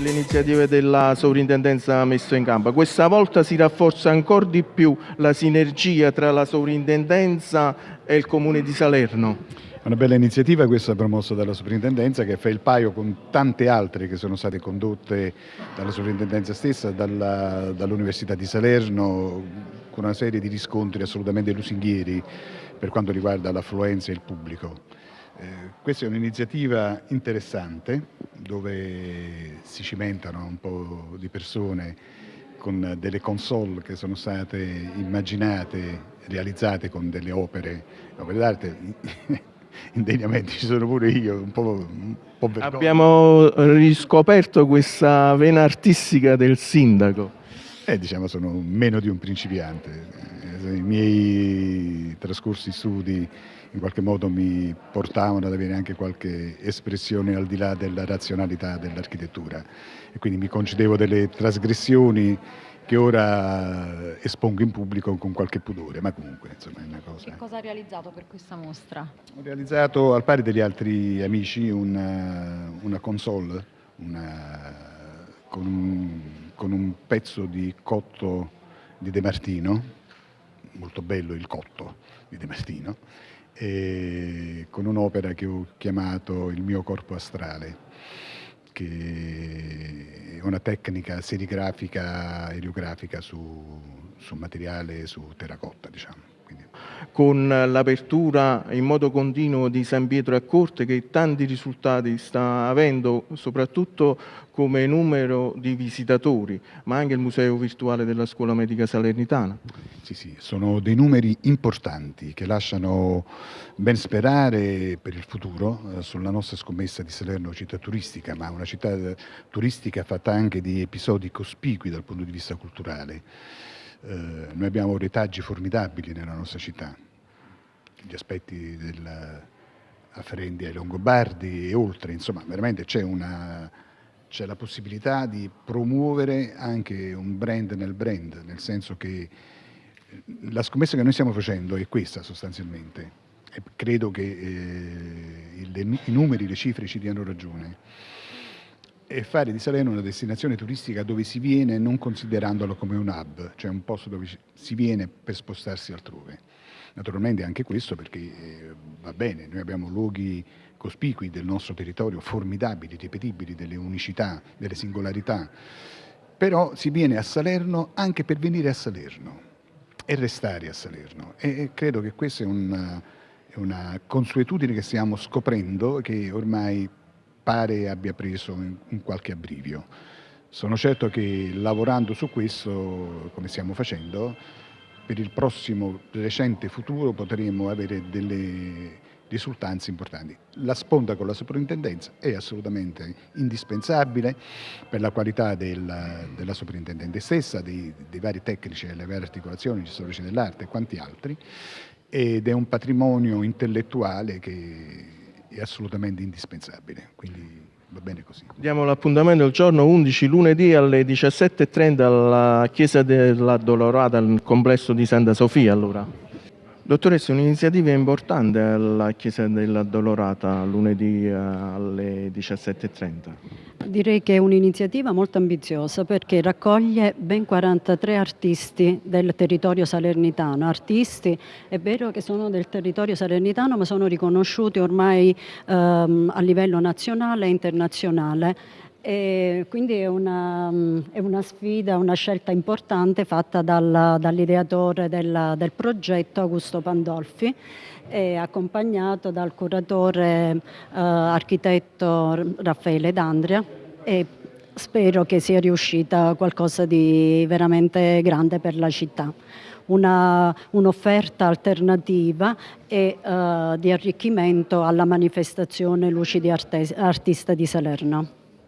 delle iniziative della sovrintendenza messe in campo. Questa volta si rafforza ancora di più la sinergia tra la sovrintendenza e il comune di Salerno. Una bella iniziativa questa promossa dalla sovrintendenza che fa il paio con tante altre che sono state condotte dalla sovrintendenza stessa, dall'Università di Salerno, con una serie di riscontri assolutamente lusinghieri per quanto riguarda l'affluenza e il pubblico. Eh, questa è un'iniziativa interessante dove si cimentano un po' di persone con delle console che sono state immaginate, realizzate con delle opere, opere d'arte indegnamente ci sono pure io, un po', un po Abbiamo riscoperto questa vena artistica del sindaco. Eh, diciamo sono meno di un principiante. Eh, I miei trascorsi studi in qualche modo mi portavano ad avere anche qualche espressione al di là della razionalità dell'architettura e quindi mi concedevo delle trasgressioni che ora espongo in pubblico con qualche pudore, ma comunque insomma è una cosa... Che cosa ha realizzato per questa mostra? Ho realizzato al pari degli altri amici una, una console una, con, un, con un pezzo di cotto di De Martino, molto bello il cotto di De Martino, con un'opera che ho chiamato Il mio corpo astrale che è una tecnica serigrafica, eriografica su, su materiale, su terracotta, diciamo con l'apertura in modo continuo di San Pietro a Corte che tanti risultati sta avendo, soprattutto come numero di visitatori, ma anche il Museo Virtuale della Scuola Medica Salernitana. Sì, sì, sono dei numeri importanti che lasciano ben sperare per il futuro eh, sulla nostra scommessa di Salerno città turistica, ma una città turistica fatta anche di episodi cospicui dal punto di vista culturale. Eh, noi abbiamo retaggi formidabili nella nostra città, gli aspetti del, afferenti ai Longobardi e oltre, insomma veramente c'è la possibilità di promuovere anche un brand nel brand, nel senso che eh, la scommessa che noi stiamo facendo è questa sostanzialmente. E credo che eh, i numeri, le cifre ci diano ragione e fare di Salerno una destinazione turistica dove si viene non considerandolo come un hub, cioè un posto dove si viene per spostarsi altrove. Naturalmente anche questo perché eh, va bene, noi abbiamo luoghi cospicui del nostro territorio, formidabili, ripetibili, delle unicità, delle singolarità, però si viene a Salerno anche per venire a Salerno e restare a Salerno e credo che questa è una, una consuetudine che stiamo scoprendo che ormai pare abbia preso un qualche abbrivio. Sono certo che lavorando su questo, come stiamo facendo, per il prossimo recente futuro potremo avere delle risultanze importanti. La sponda con la soprintendenza è assolutamente indispensabile per la qualità del, della soprintendente stessa, dei, dei, vari tecnici, delle varie articolazioni, gli storici dell'arte e quanti altri, ed è un patrimonio intellettuale che è assolutamente indispensabile, quindi va bene così. Diamo l'appuntamento il giorno 11 lunedì alle 17.30 alla Chiesa della Dolorata, al complesso di Santa Sofia allora. Dottoressa, un'iniziativa importante alla Chiesa della Dolorata lunedì eh, alle 17.30. Direi che è un'iniziativa molto ambiziosa perché raccoglie ben 43 artisti del territorio salernitano. Artisti, è vero che sono del territorio salernitano ma sono riconosciuti ormai ehm, a livello nazionale e internazionale e quindi è una, è una, sfida, una scelta importante fatta dal, dall'ideatore del, del, progetto Augusto Pandolfi accompagnato dal curatore eh, architetto Raffaele D'Andria e spero che sia riuscita qualcosa di veramente grande per la città. Un'offerta un alternativa e uh, di arricchimento alla manifestazione Luci di Arte, Artista di Salerno.